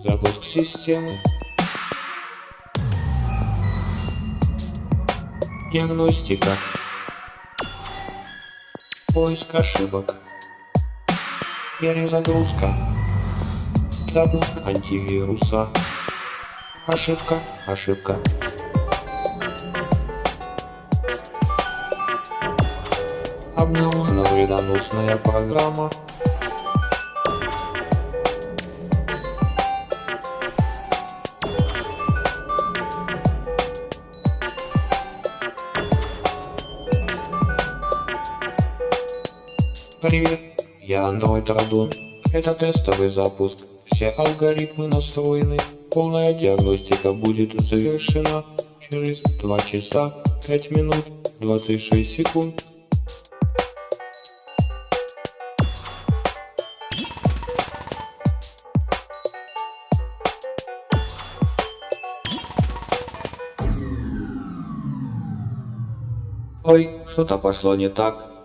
Запуск системы. Диагностика. Поиск ошибок. Перезагрузка. Запуск антивируса. Ошибка, ошибка. Обнаружена вредоносная программа. Привет, я Android Radon. Это тестовый запуск. Все алгоритмы настроены. Полная диагностика будет завершена через 2 часа 5 минут 26 секунд. Ой, что-то пошло не так.